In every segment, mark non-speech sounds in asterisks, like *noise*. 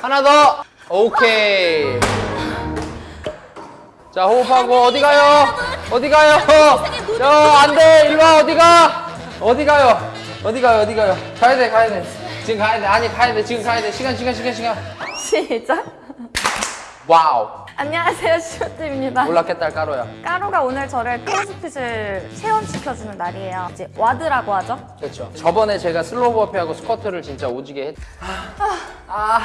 하나 더. 오케이. 자 호흡하고 어디 가요? 어디 가요? 야 안돼. 일로 와 어디 가? 어디 가요? 어디 가요? 어디 가요? 가야 돼 가야 돼. 지금 가야 돼. 아니 가야 돼. 지금 가야 돼. 시간 시간 시간 시간. 시작. Wow. 안녕하세요, 시오팀입니다. 몰랐겠다 까루야. 까루가 오늘 저를 CrossFit을 체험시켜주는 날이에요. 이제 WOD라고 하죠. 그렇죠. 저번에 제가 slow burpee하고 squat를 진짜 오지게 했. 아,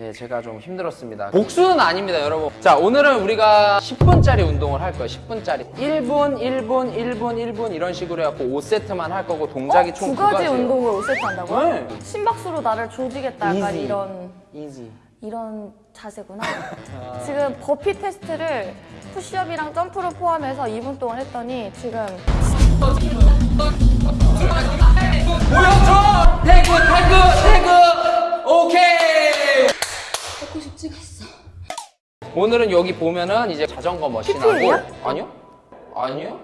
예, 제가 좀 힘들었습니다. 복수는 아닙니다, 여러분. 자, 오늘은 우리가 10분짜리 운동을 할 거예요. 10분짜리. 1분, 1분, 1분, 1분 이런 식으로 해갖고 5세트만 할 거고 동작이 총 두 두 가지 가지예요. 운동을 5세트 한다고요? 네. 심박수로 나를 조지겠다 약간 이지. 이런 이지. 이런 자세구나. *laughs* 지금 버피 테스트를 push-up이랑 점프를 포함해서 2분 동안 했더니 지금 보여줘! 태그, 태그, 태그! 오케이! 190 찍었어. 오늘은 여기 보면은 이제 자전거 머신하고 PPL 이요? 아니요? 아니요?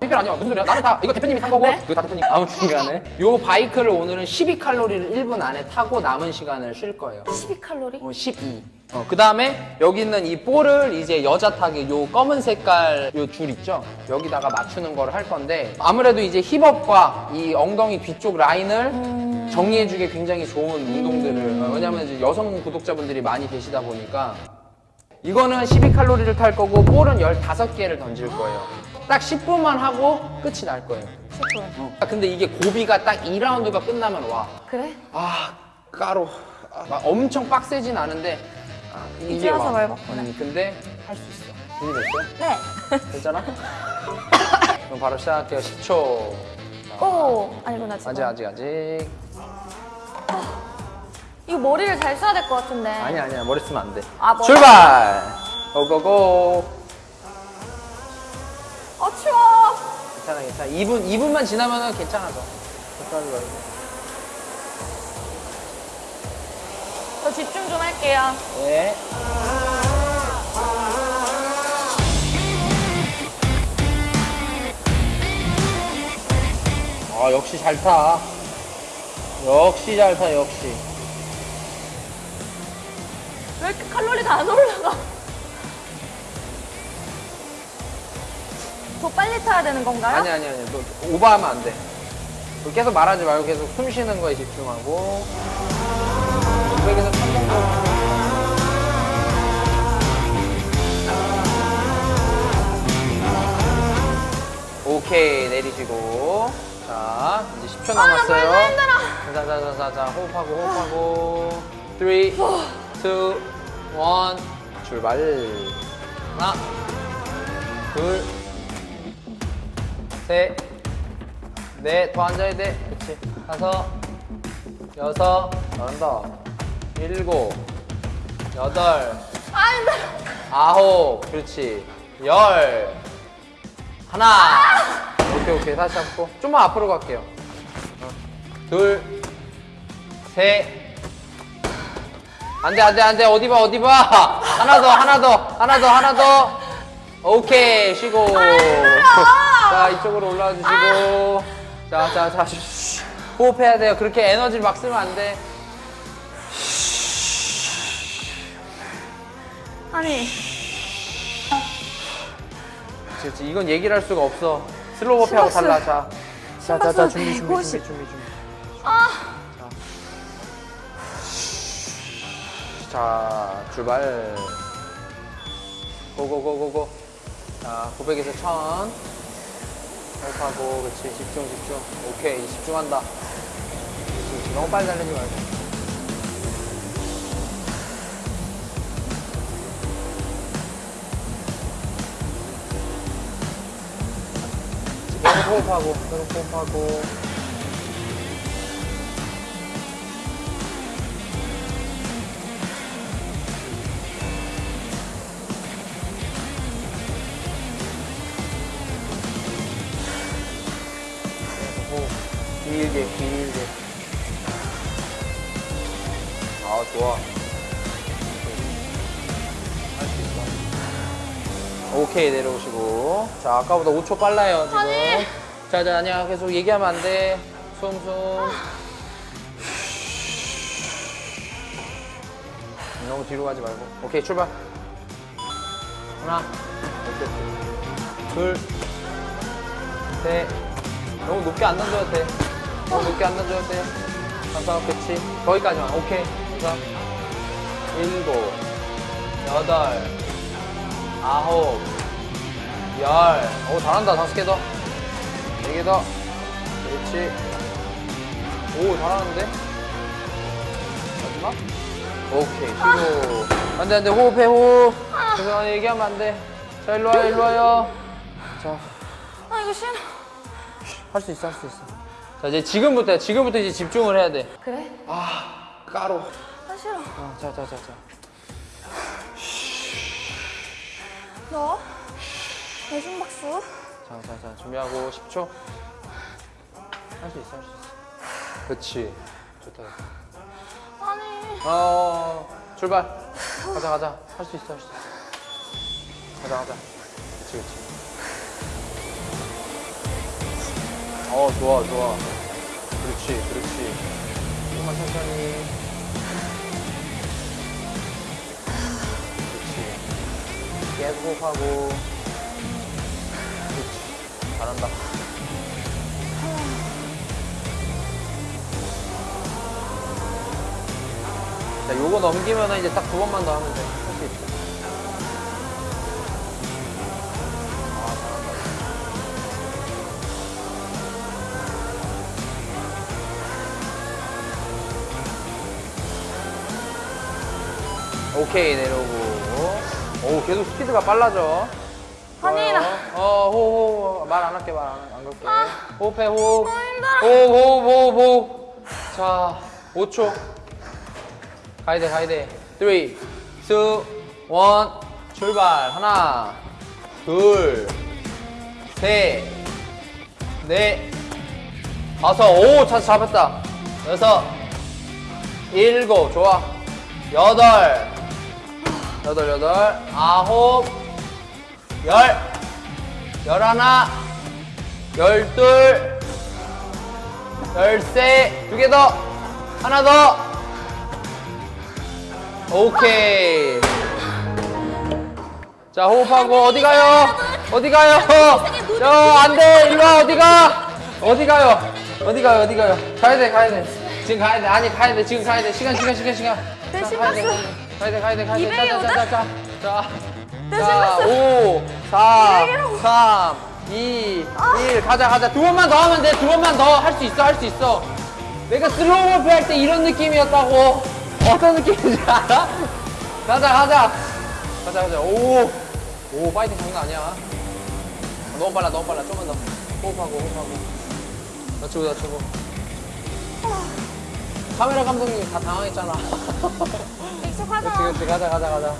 PPL 아니야 무슨 소리야 나는 다 이거 대표님이 산 거고 네? 이거 다 대표님 아무튼 간에 요 바이크를 오늘은 12칼로리를 1분 안에 타고 남은 시간을 쉴 거예요 12칼로리? 어, 12. 어, 그 다음에 여기 있는 이 볼을 이제 여자 타기 요 검은 색깔 요 줄 있죠? 여기다가 맞추는 거를 할 건데 아무래도 이제 힙업과 이 엉덩이 뒤쪽 라인을 정리해주기 굉장히 좋은 운동들을 어, 왜냐면 이제 여성 구독자분들이 많이 계시다 보니까 이거는 12칼로리를 탈 거고 볼은 15개를 던질 거예요. 딱 10분만 하고 끝이 날 거예요. 10분. 아, 근데 이게 고비가 딱 2라운드가 끝나면 와. 그래? 아 까로 아, 막 엄청 빡세진 않은데 아, 이게 이제 와서 와. 말봤구나. 음, 근데 할 수 있어 준비됐어요? 네. 됐잖아? 그럼 바로 시작할게요 10초 오 아니구나 지금. 아직 아직 아직 이거 머리를 잘 써야 될 것 같은데. 아니야 아니야 머리 쓰면 안돼 아, 머리. 출발 고고고 어 추워. 괜찮아 괜찮아 2분 2분만 지나면은 괜찮아져 걱정하지 말고 저 집중 좀 할게요. 네 아, 역시 잘 타. 역시 잘 타, 역시. 왜 이렇게 칼로리가 안 올라가? 더 빨리 타야 되는 건가요? 아니, 아니, 아니. 너 오버하면 안 돼. 너 계속 말하지 말고 계속 숨 쉬는 거에 집중하고. 200에서 1000 정도. 오케이, 내리시고. 자, 이제 10초 남았어요. 벌써 힘들어. 자자자자자 호흡하고 호흡하고 3, 2, 1 출발. 하나 둘셋넷더 앉아야 돼. 그렇지 다섯 여섯 잘한다. 일곱 여덟 아. 아홉. 그렇지. 열. 하나. 오케이 오케이. 다시 잡고 좀만 앞으로 갈게요. 어. 둘셋 안돼 안돼 안돼. 어디 봐 어디 봐. 하나 더 하나 더 하나 더 하나 더. 오케이 쉬고. 자 이쪽으로 올라와 주시고. 자자자 호흡해야 돼요. 그렇게 에너지를 막 쓰면 안돼. 아니. 그렇지 이건 얘기를 할 수가 없어. slow burpee하고 심박수. 달라. 자. 자자자 심박수 준비 준비 준비 150. 준비 준비 자 출발. 고고고고고. 자 900에서 1000 호흡하고 그렇지 집중 집중. 오케이 집중한다. 그렇지, 너무 빨리 달리지 말고. 계속 호흡하고 계속 호흡하고 길게 길게 아 좋아 할수 있어 오케이 내려오시고 자 아까보다 5초 빨라요 지금 아니. 자 자 아니야 계속 얘기하면 안돼 숨숨 너무 뒤로 가지 말고. 오케이, 출발. 하나, 오케이, 오케이. 둘, 셋. 너무 높게 안 던져도 돼. 너무 높게 안 던져도 돼. 다섯, 그치. 거기까지만. 오케이. 다섯, 일곱, 여덟, 아홉, 열. 오, 잘한다. 다섯 개 더. 네 개 더. 그렇지. 오, 잘하는데? 마지막? 오케이, 쉬고. 안 돼, 안 돼. 호흡해, 호흡. 그래서 얘기하면 안 돼. 자, 일로 와요, 일로 와요. 자, 아 이거 싫어. 할 수 있어, 할 수 있어. 자, 이제 지금부터, 지금부터 이제 집중을 해야 돼. 그래? 아, 까로. 아 싫어. 아, 자, 자, 자, 자. 너? 내 심박수? 자, 자, 자. 준비하고 10초. 할 수 있어, 할 수 있어. 그치. 좋다. 좋다. 아니. 어, 출발. 가자, 가자. 할 수 있어, 할 수 있어. 가자, 가자. 그치, 그치. 어, 좋아, 좋아. 그렇지, 그렇지. 조금만 천천히. 그렇지. 계속 호흡하고. 그렇지. 잘한다. 자, 요거 넘기면 이제 딱 두 번만 더 하면 돼. 할 수 있어. 오케이, 내려오고. 오, 계속 스피드가 빨라져. 아니, 나- 좋아요. 어, 호흡, 말안 할게, 말안 걸게. 호흡해, 호흡. 아. 호흡, 호흡, 호흡, 호흡. 자, 5초. 가야 돼, 가야 돼. 3, 2, 1, 출발. 하나, 둘, 셋, 넷, 다섯. 오, 차 잡았다. 여섯, 일곱. 좋아. 여덟, 여덟, 여덟, 아홉, 열, 열하나, 열둘, 열세, 두 개 더, 하나 더. 오케이. 자, 호흡하고, 어디 가요? 어디 가요? 저, 안 돼. 일로 와, 어디 가? 어디 가요? 어디 가요? 어디 가요? 가야 돼, 가야 돼. 지금 가야 돼. 아니, 가야 돼. 지금 가야 돼. 시간, 시간, 시간, 시간. 내 자, 심박수. 가야 돼, 가야 돼, 가야 돼. 자, 자, 자, 자, 자. 내 자, 심박수. 5, 4, 이백이라고. 3, 2, 1. 가자, 가자. 두 번만 더 하면 돼. 두 번만 더. 할 수 있어, 할 수 있어. 내가 slow 호흡 할때 이런 느낌이었다고. 어떤 느낌인지 알아? 가자, 가자. 가자, 가자. 오. 오, 파이팅 장난 아니야. 너무 빨라, 너무 빨라. 좀만 더. 호흡하고, 호흡하고. 낮추고, 낮추고. 카메라 감독님 다 당황했잖아. 익숙하잖아. 그렇지, 그렇지. 가자, 가자, 가자.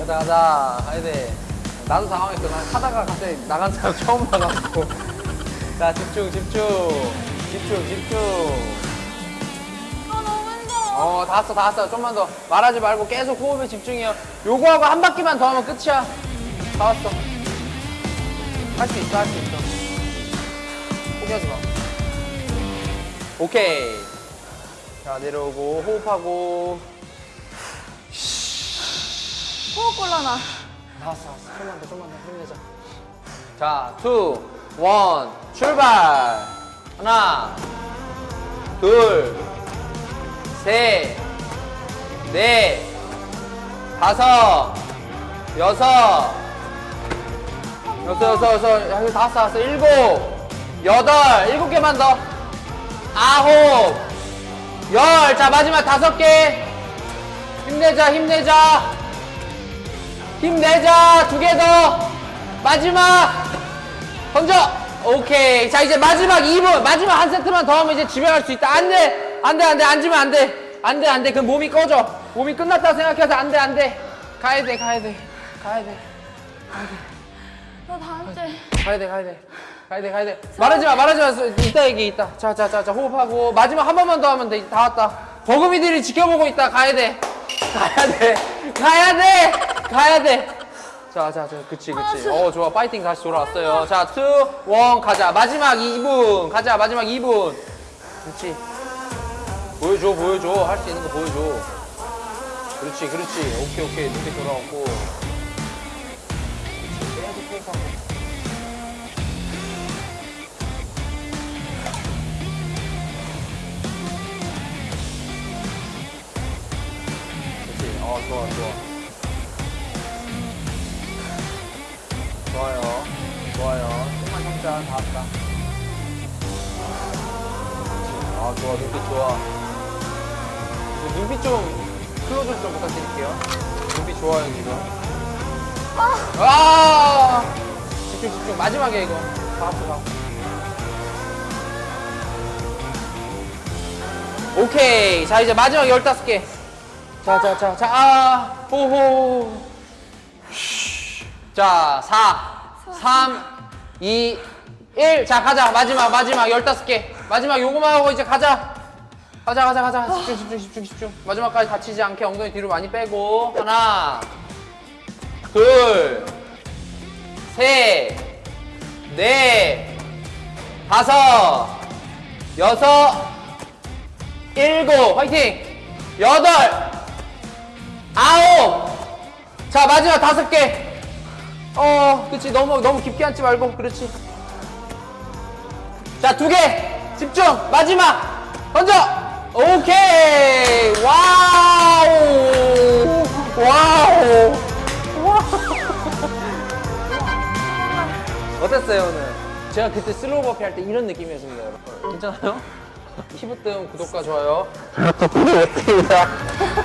가자, 가자. 가야 돼. 나도 당황했어. 난 하다가 갑자기 나간 사람 처음 나갔고. *laughs* 자, 집중, 집중. 집중, 집중. 아 너무 힘들어. 어, 다 왔어, 다 왔어. 좀만 더. 말하지 말고 계속 호흡에 집중해요. 요거하고 한 바퀴만 더 하면 끝이야. 다 왔어. 할 수 있어, 할 수 있어. 포기하지 마. 오케이. 자, 내려오고, 호흡하고. 호흡 곤란하. 다 왔어, 왔어. 좀만 더, 좀만 더. 힘내자. 자, two, one, 출발. 하나, 둘, 셋, 넷, 다섯, 여섯, 여섯, 여섯, 여섯, 여섯, 다섯, 다섯, 일곱, 여덟, 일곱 개만 더. 아홉, 열. 자, 마지막 다섯 개. 힘내자, 힘내자. 힘내자. 두 개 더. 마지막. 던져. 오케이. 자 이제 마지막 2분. 마지막 한 세트만 더 하면 이제 집에 갈 수 있다. 안 돼. 안 돼 안 돼. 앉으면 안 돼. 안 돼 안 돼. 그럼 몸이 꺼져. 몸이 끝났다 생각해서 안 돼 안 돼. 가야 돼 가야 돼. 가야 돼. 너 다음 주에. 가야 돼 가야 돼 가야 돼 가야 돼. 말하지 마 말하지 마. 이따 얘기 이따. 자자 자 자 호흡하고. 마지막 한 번만 더 하면 돼. 다 왔다. 버금이들이 지켜보고 있다. 가야 돼. 가야 돼. 가야 돼. 가야 돼 자자 자, 그치 그치. 어 좋아. 파이팅 다시 돌아왔어요. 자투원 가자. 마지막 2분. 가자. 마지막 2분. 그렇지 보여줘 보여줘. 할 수 있는 거 보여줘. 그렇지, 그렇지. 오케이, 오케이. 눈빛 돌아왔고. 좋아, 좋아. 좋아요. 좋아요. 조금만 참자. 다 왔다. 아, 좋아. 눈빛 좋아. 그 눈빛 좀 클로즈 좀 부탁드릴게요. 눈빛 좋아요, 지금. 아! 집중, 집중. 마지막에 이거. 다 합쳐, 다 합쳐. 오케이. 자, 이제 마지막 15개. 자, 자, 자, 자, 아, 호호. 자, 4, 3, 2, 1. 자, 가자. 마지막, 마지막 15개. 마지막 요거만 하고 이제 가자. 가자, 가자, 가자. 집중, 집중, 집중, 집중. 마지막까지 다치지 않게 엉덩이 뒤로 많이 빼고. 하나, 둘, 셋, 넷, 다섯, 여섯, 일곱. 화이팅! 여덟, 아홉. 자, 마지막 다섯 개. 어, 그렇지. 너무 너무 깊게 앉지 말고. 그렇지. 자, 두 개. 집중. 마지막. 던져. 오케이. Wow. Wow. *laughs* 어땠어요, 오늘? 제가 그때 슬로우 버피 할 때 이런 느낌이었습니다, 여러분. 괜찮아요? *laughs* 히브뜸 구독과 좋아요. 부탁드립니다. *laughs*